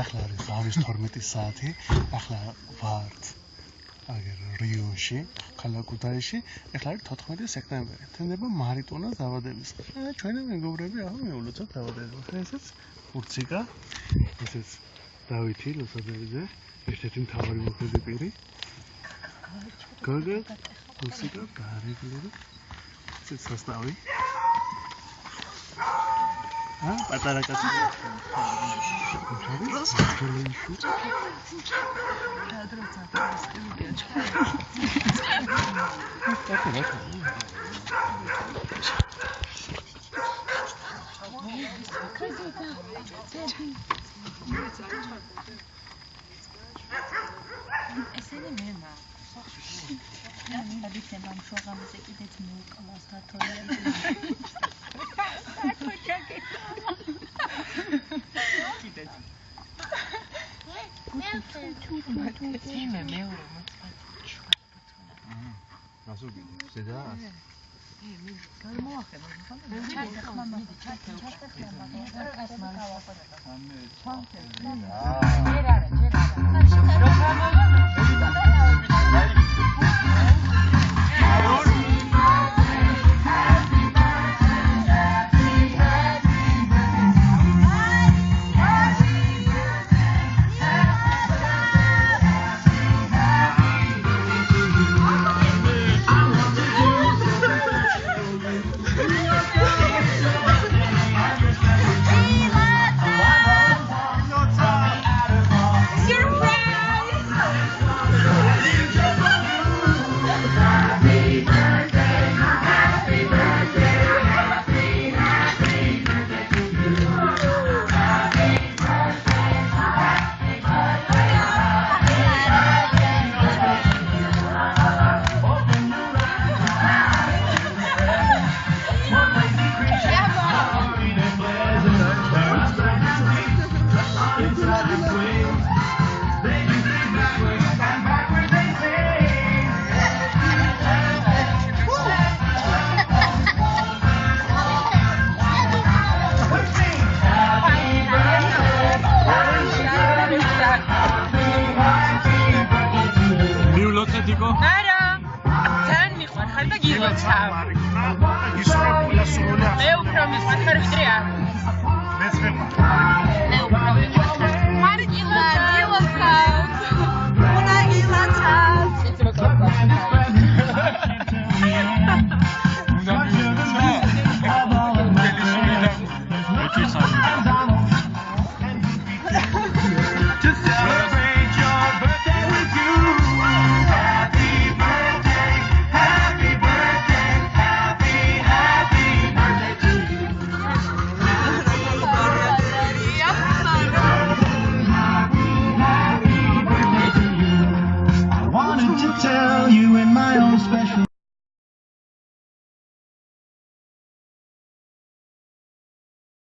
ახლა არის ზავის 12 საათი. ახლა ვართ აგერ რიოში, ქალაქუთაიში. ახლა არის 14 სექტემბერი. თენდება მარიტონას დაბადების დღე. ჩვენი მეგობრები ახლა მეულოცოთ დაბადების დღე. ესეც ურციკა, ესეც დავითი ლოსაძეზე, ერთ-ერთი მთავარი მოხედი პირი. გოგო, ურციკა, გარეგლერი. ესეც სასტავი. ა პატარა კაცი. ესენი მემა. და ვიცი მამ შოღამზე კიდეც მოუკლას გათოლია. იმე მეორე მოწყვეტ შუა ბუთუნა. აჰა. გასულ კიდე. ზედა? ე მე გამოახება ხოლმე. ჩარტე ხმა მიდი ჩარტე ჩარტე ხმა მაგა კას მალა. სამე. ჩანტე. აა. ჯერ არა, ჯერ არა. რო გამოიწვია. დიკო? არა. თან მიყვარხარ და გილოცავ. ისურა სრული მე უფრო მიყვარხარ ვიდრე არ. მეც მე special